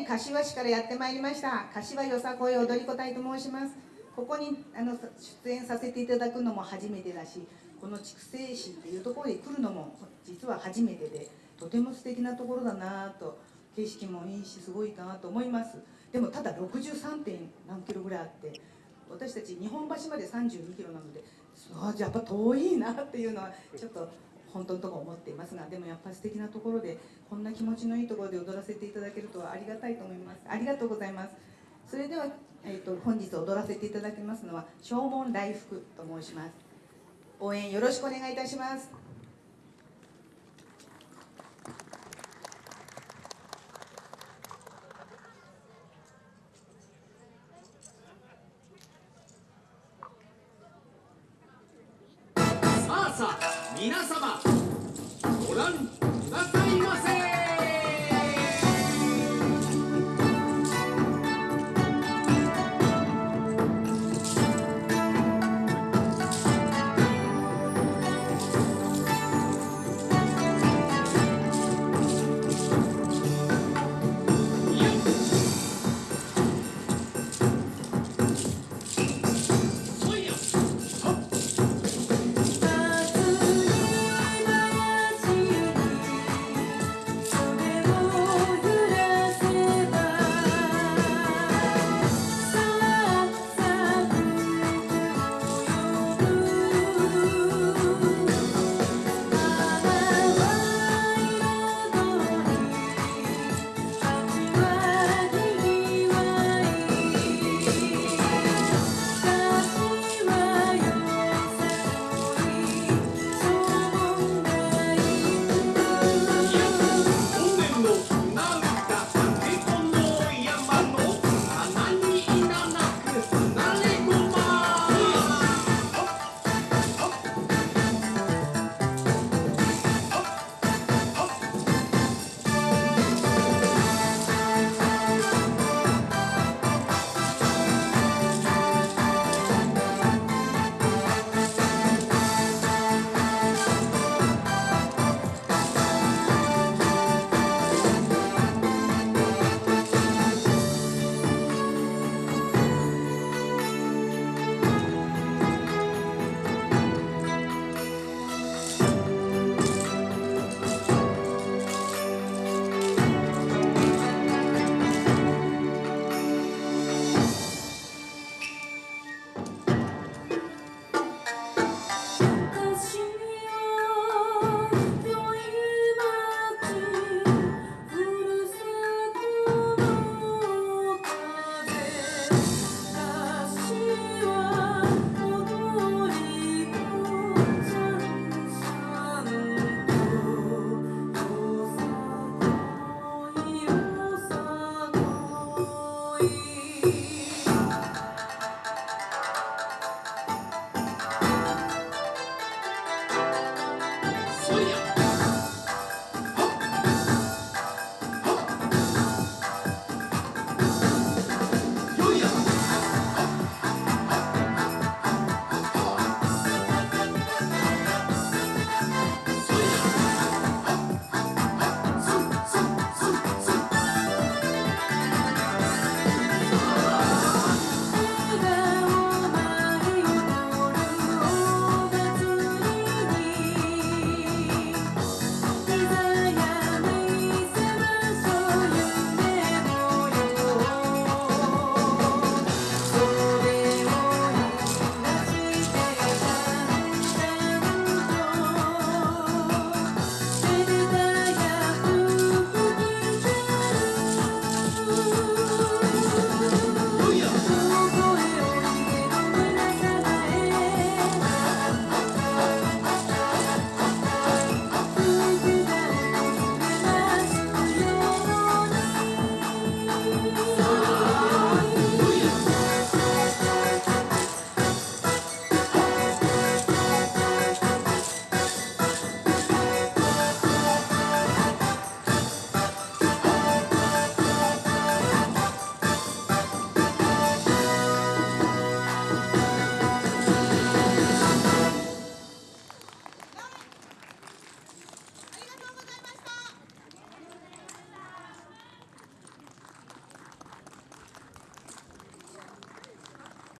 県柏市からやってまいりました柏よさこい踊り子隊と申しますここにあの出演させていただくのも初めてだしこの筑西市っていうところに来るのも実は初めてでとても素敵なところだなと景色もいいしすごいなと思いますでもただ 63. 点何キロぐらいあって私たち日本橋まで32キロなのであやっぱ遠いなっていうのはちょっと本当のところ思っていますがでもやっぱり素敵なところでこんな気持ちのいいところで踊らせていただけるとはありがたいと思います。ありがとうございます。それでは、えーと、本日踊らせていただきますのは正門来福と申します。応援よろしくお願いいたします。